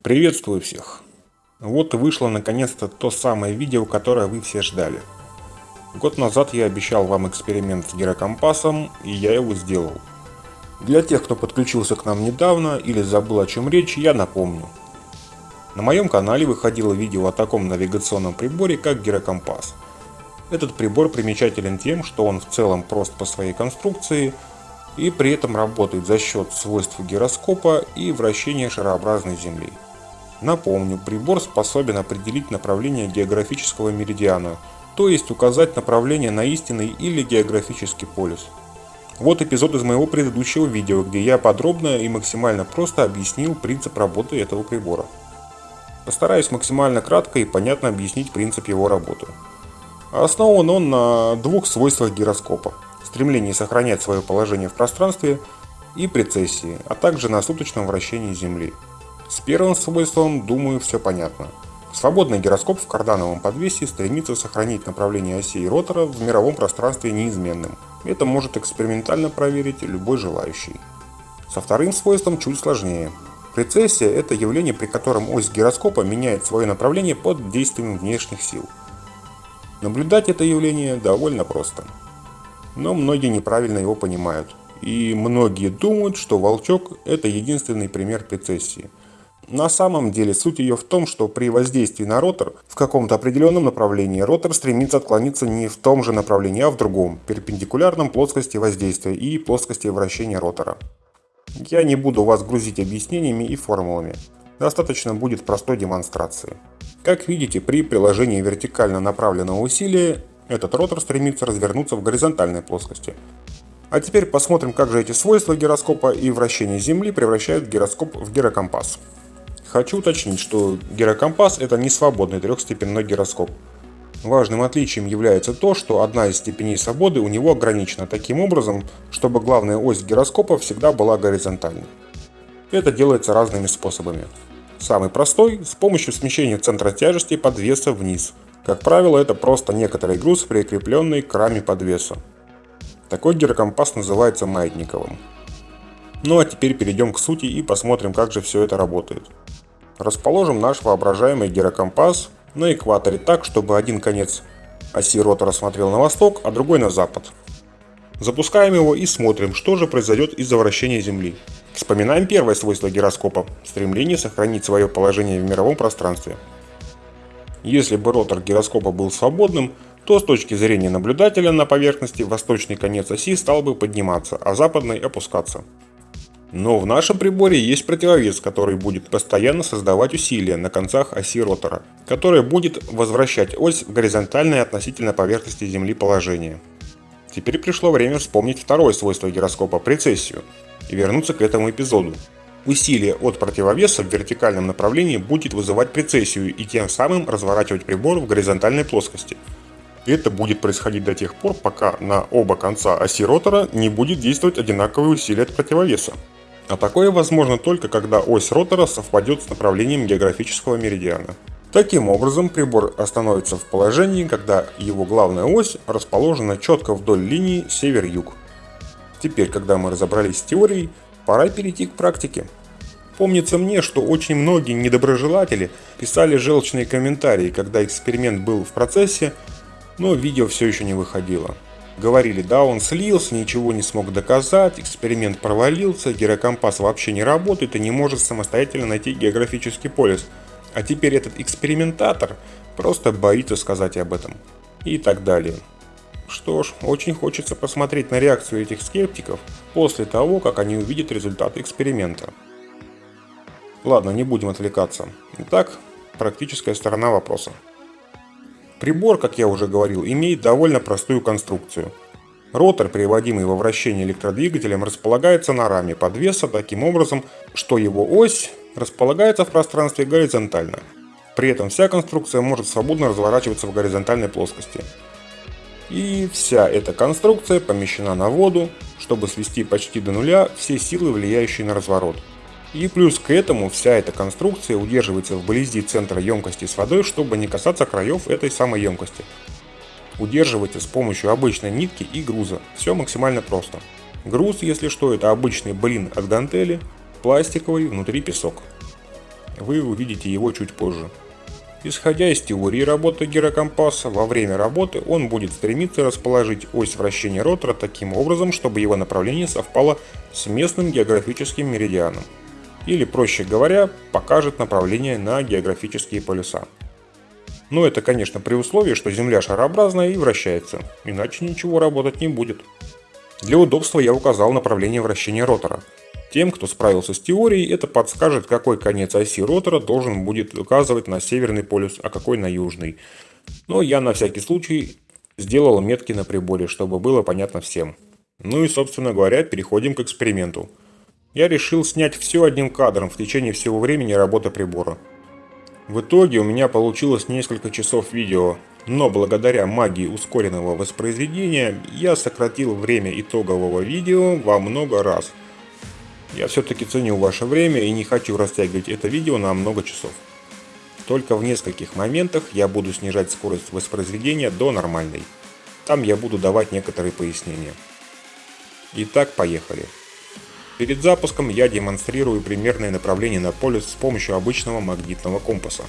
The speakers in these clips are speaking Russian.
Приветствую всех! Вот вышло наконец-то то самое видео, которое вы все ждали. Год назад я обещал вам эксперимент с гирокомпасом, и я его сделал. Для тех, кто подключился к нам недавно или забыл о чем речь, я напомню. На моем канале выходило видео о таком навигационном приборе, как гирокомпас. Этот прибор примечателен тем, что он в целом прост по своей конструкции и при этом работает за счет свойств гироскопа и вращения шарообразной Земли. Напомню, прибор способен определить направление географического меридиана, то есть указать направление на истинный или географический полюс. Вот эпизод из моего предыдущего видео, где я подробно и максимально просто объяснил принцип работы этого прибора. Постараюсь максимально кратко и понятно объяснить принцип его работы. Основан он на двух свойствах гироскопа – стремлении сохранять свое положение в пространстве и прецессии, а также на суточном вращении Земли – с первым свойством, думаю, все понятно. Свободный гироскоп в кардановом подвесе стремится сохранить направление оси ротора в мировом пространстве неизменным. Это может экспериментально проверить любой желающий. Со вторым свойством чуть сложнее. Прецессия – это явление, при котором ось гироскопа меняет свое направление под действием внешних сил. Наблюдать это явление довольно просто. Но многие неправильно его понимают. И многие думают, что волчок – это единственный пример прецессии – на самом деле суть ее в том, что при воздействии на ротор в каком-то определенном направлении ротор стремится отклониться не в том же направлении, а в другом, перпендикулярном плоскости воздействия и плоскости вращения ротора. Я не буду вас грузить объяснениями и формулами. Достаточно будет простой демонстрации. Как видите, при приложении вертикально направленного усилия этот ротор стремится развернуться в горизонтальной плоскости. А теперь посмотрим, как же эти свойства гироскопа и вращение Земли превращают гироскоп в гирокомпас. Хочу уточнить, что гирокомпас это не свободный трехстепенной гироскоп. Важным отличием является то, что одна из степеней свободы у него ограничена таким образом, чтобы главная ось гироскопа всегда была горизонтальной. Это делается разными способами. Самый простой – с помощью смещения центра тяжести подвеса вниз. Как правило, это просто некоторый груз, прикрепленный к раме подвеса. Такой гирокомпас называется маятниковым. Ну а теперь перейдем к сути и посмотрим, как же все это работает. Расположим наш воображаемый гирокомпас на экваторе так, чтобы один конец оси ротора смотрел на восток, а другой на запад. Запускаем его и смотрим, что же произойдет из-за вращения Земли. Вспоминаем первое свойство гироскопа – стремление сохранить свое положение в мировом пространстве. Если бы ротор гироскопа был свободным, то с точки зрения наблюдателя на поверхности восточный конец оси стал бы подниматься, а западный опускаться. Но в нашем приборе есть противовес, который будет постоянно создавать усилия на концах оси ротора, которое будет возвращать ось в горизонтальное относительно поверхности Земли положение. Теперь пришло время вспомнить второе свойство гироскопа – прецессию, и вернуться к этому эпизоду. Усилие от противовеса в вертикальном направлении будет вызывать прецессию и тем самым разворачивать прибор в горизонтальной плоскости. Это будет происходить до тех пор, пока на оба конца оси ротора не будет действовать одинаковое усилие от противовеса. А такое возможно только когда ось ротора совпадет с направлением географического меридиана. Таким образом, прибор остановится в положении, когда его главная ось расположена четко вдоль линии север-юг. Теперь, когда мы разобрались с теорией, пора перейти к практике. Помнится мне, что очень многие недоброжелатели писали желчные комментарии, когда эксперимент был в процессе, но видео все еще не выходило. Говорили, да, он слился, ничего не смог доказать, эксперимент провалился, гирокомпас вообще не работает и не может самостоятельно найти географический полюс. А теперь этот экспериментатор просто боится сказать об этом. И так далее. Что ж, очень хочется посмотреть на реакцию этих скептиков после того, как они увидят результаты эксперимента. Ладно, не будем отвлекаться. Итак, практическая сторона вопроса. Прибор, как я уже говорил, имеет довольно простую конструкцию. Ротор, приводимый во вращение электродвигателем, располагается на раме подвеса таким образом, что его ось располагается в пространстве горизонтально. При этом вся конструкция может свободно разворачиваться в горизонтальной плоскости. И вся эта конструкция помещена на воду, чтобы свести почти до нуля все силы, влияющие на разворот. И плюс к этому вся эта конструкция удерживается вблизи центра емкости с водой, чтобы не касаться краев этой самой емкости. Удерживается с помощью обычной нитки и груза. Все максимально просто. Груз, если что, это обычный блин от гантели, пластиковый, внутри песок. Вы увидите его чуть позже. Исходя из теории работы гирокомпаса, во время работы он будет стремиться расположить ось вращения ротора таким образом, чтобы его направление совпало с местным географическим меридианом. Или, проще говоря, покажет направление на географические полюса. Но это, конечно, при условии, что Земля шарообразная и вращается, иначе ничего работать не будет. Для удобства я указал направление вращения ротора – тем, кто справился с теорией, это подскажет, какой конец оси ротора должен будет указывать на северный полюс, а какой на южный. Но я на всякий случай сделал метки на приборе, чтобы было понятно всем. Ну и, собственно говоря, переходим к эксперименту. Я решил снять все одним кадром в течение всего времени работы прибора. В итоге у меня получилось несколько часов видео, но благодаря магии ускоренного воспроизведения я сократил время итогового видео во много раз – я все-таки ценю ваше время и не хочу растягивать это видео на много часов. Только в нескольких моментах я буду снижать скорость воспроизведения до нормальной. Там я буду давать некоторые пояснения. Итак, поехали. Перед запуском я демонстрирую примерное направление на полюс с помощью обычного магнитного компаса.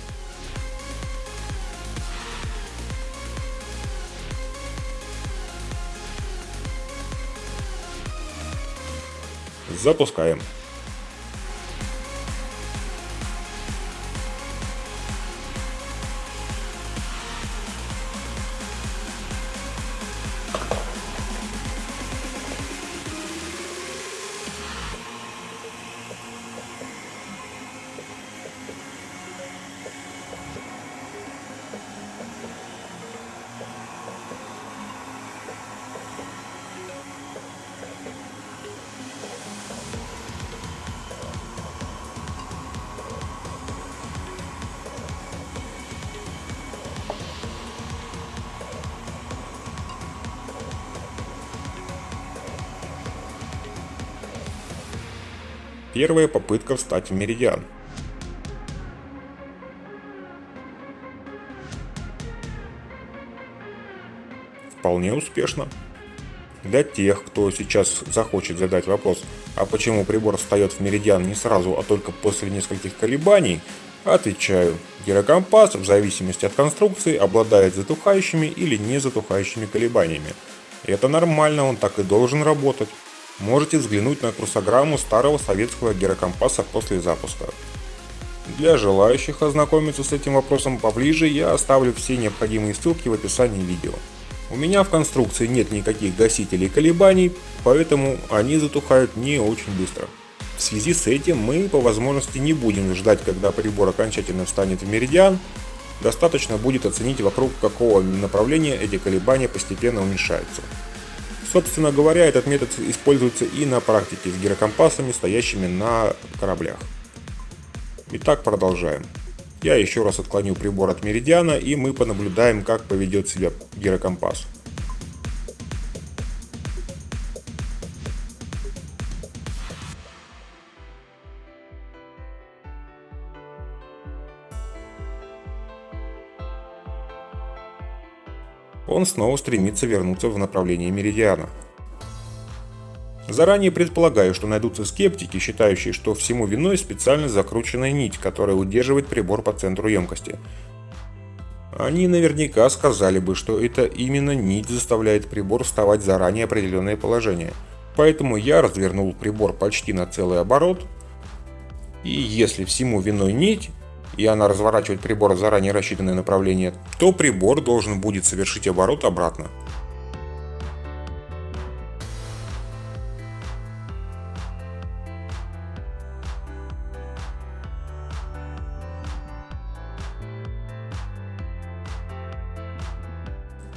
Запускаем. Первая попытка встать в меридиан. Вполне успешно. Для тех, кто сейчас захочет задать вопрос, а почему прибор встает в меридиан не сразу, а только после нескольких колебаний, отвечаю, гирокомпас в зависимости от конструкции обладает затухающими или не затухающими колебаниями. Это нормально, он так и должен работать можете взглянуть на курсограмму старого советского гирокомпаса после запуска. Для желающих ознакомиться с этим вопросом поближе я оставлю все необходимые ссылки в описании видео. У меня в конструкции нет никаких гасителей колебаний, поэтому они затухают не очень быстро. В связи с этим мы по возможности не будем ждать, когда прибор окончательно встанет в меридиан, достаточно будет оценить вокруг какого направления эти колебания постепенно уменьшаются. Собственно говоря, этот метод используется и на практике с гирокомпасами, стоящими на кораблях. Итак, продолжаем. Я еще раз отклоню прибор от меридиана и мы понаблюдаем, как поведет себя гирокомпас. Он снова стремится вернуться в направлении меридиана. Заранее предполагаю, что найдутся скептики, считающие, что всему виной специально закрученная нить, которая удерживает прибор по центру емкости. Они наверняка сказали бы, что это именно нить заставляет прибор вставать в заранее определенное положение. Поэтому я развернул прибор почти на целый оборот, и если всему виной нить, и она разворачивает прибор в заранее рассчитанное направление, то прибор должен будет совершить оборот обратно.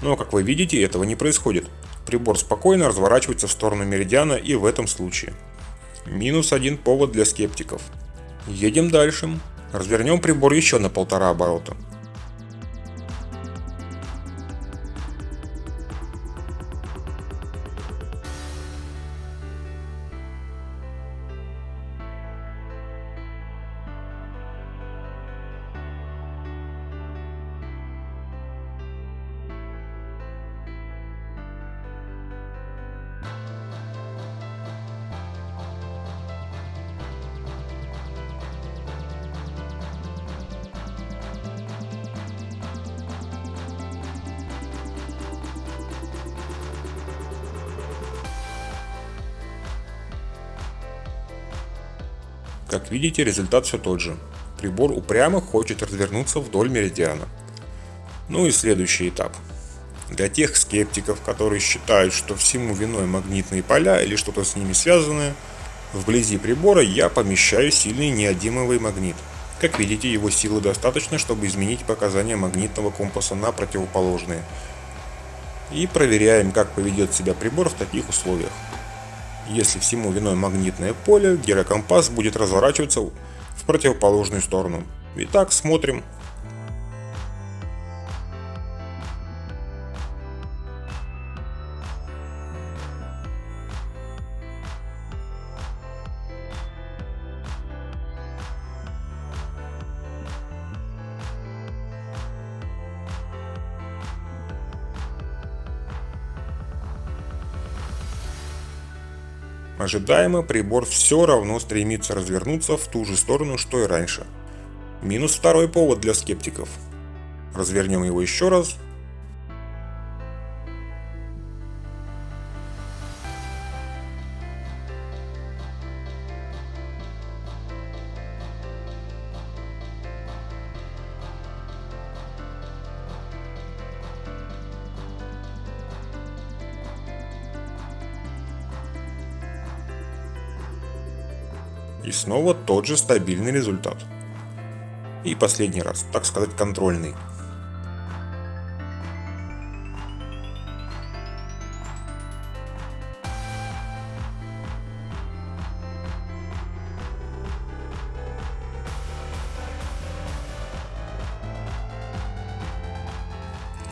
Но, как вы видите, этого не происходит. Прибор спокойно разворачивается в сторону меридиана и в этом случае. Минус один повод для скептиков. Едем дальше. Развернем прибор еще на полтора оборота. Как видите, результат все тот же. Прибор упрямо хочет развернуться вдоль меридиана. Ну и следующий этап. Для тех скептиков, которые считают, что всему виной магнитные поля или что-то с ними связанное, вблизи прибора я помещаю сильный неодимовый магнит. Как видите, его силы достаточно, чтобы изменить показания магнитного компаса на противоположные. И проверяем, как поведет себя прибор в таких условиях. Если всему виной магнитное поле, гирокомпас будет разворачиваться в противоположную сторону. Итак, смотрим. Ожидаемо прибор все равно стремится развернуться в ту же сторону, что и раньше. Минус второй повод для скептиков. Развернем его еще раз И снова тот же стабильный результат. И последний раз, так сказать, контрольный.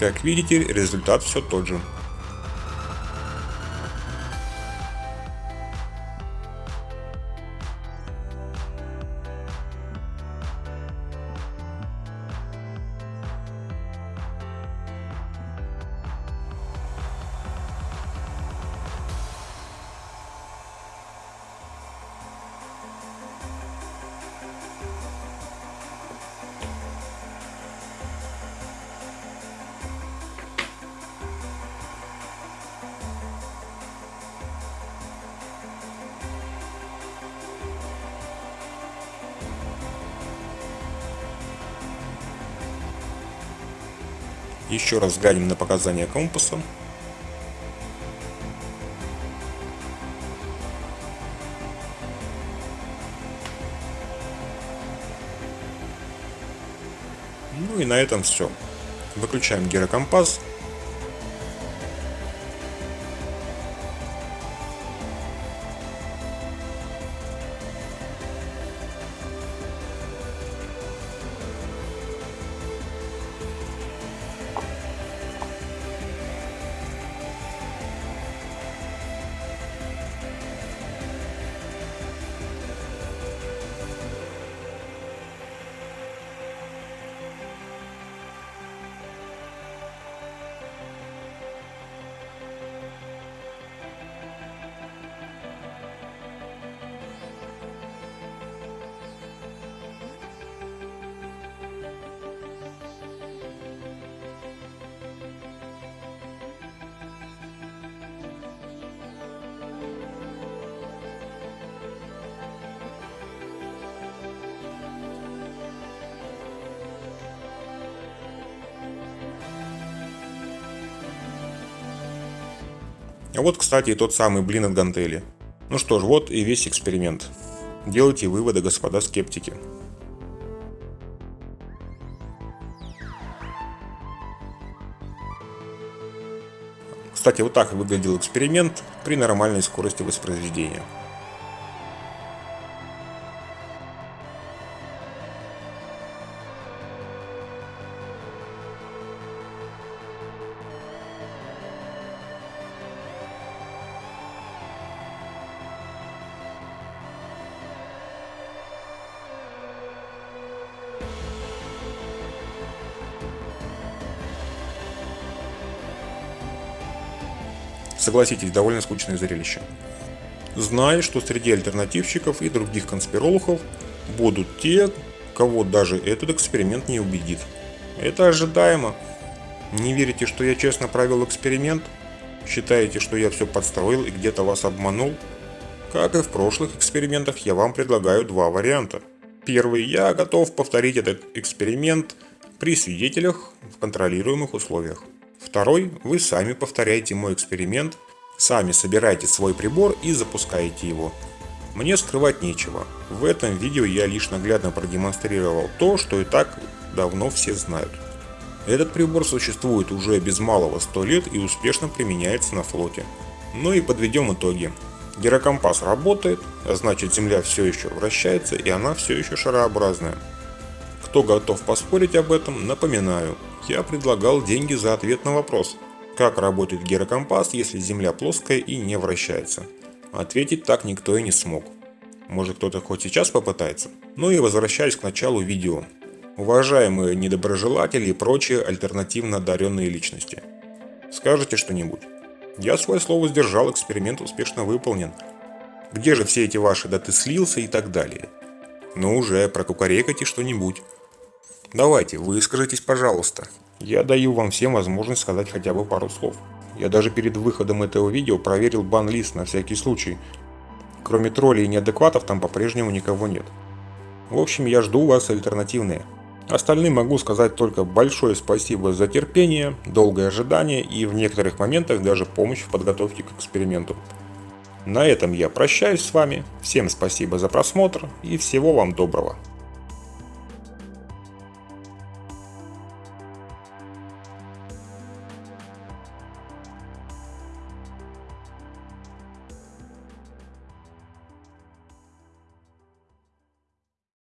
Как видите, результат все тот же. Еще раз взглянем на показания компаса. Ну и на этом все. Выключаем гирокомпас А вот, кстати, и тот самый блин от гантели. Ну что ж, вот и весь эксперимент. Делайте выводы, господа скептики. Кстати, вот так выглядел эксперимент при нормальной скорости воспроизведения. Согласитесь, довольно скучное зрелище. Знай, что среди альтернативщиков и других конспирологов будут те, кого даже этот эксперимент не убедит. Это ожидаемо. Не верите, что я честно провел эксперимент? Считаете, что я все подстроил и где-то вас обманул? Как и в прошлых экспериментах, я вам предлагаю два варианта. Первый, я готов повторить этот эксперимент при свидетелях в контролируемых условиях. Второй, вы сами повторяете мой эксперимент, сами собираете свой прибор и запускаете его. Мне скрывать нечего. В этом видео я лишь наглядно продемонстрировал то, что и так давно все знают. Этот прибор существует уже без малого 100 лет и успешно применяется на флоте. Ну и подведем итоги. Гирокомпас работает, а значит Земля все еще вращается и она все еще шарообразная. Кто готов поспорить об этом, напоминаю, я предлагал деньги за ответ на вопрос, как работает гирокомпас, если Земля плоская и не вращается. Ответить так никто и не смог. Может кто-то хоть сейчас попытается? Ну и возвращаясь к началу видео. Уважаемые недоброжелатели и прочие альтернативно одаренные личности. Скажите что-нибудь. Я свое слово сдержал, эксперимент успешно выполнен. Где же все эти ваши «да ты слился» и так далее? Ну уже, прокукарекайте что-нибудь. Давайте, выскажитесь, пожалуйста. Я даю вам всем возможность сказать хотя бы пару слов. Я даже перед выходом этого видео проверил бан-лист на всякий случай. Кроме троллей и неадекватов там по-прежнему никого нет. В общем, я жду вас альтернативные. Остальным могу сказать только большое спасибо за терпение, долгое ожидание и в некоторых моментах даже помощь в подготовке к эксперименту. На этом я прощаюсь с вами, всем спасибо за просмотр и всего вам доброго.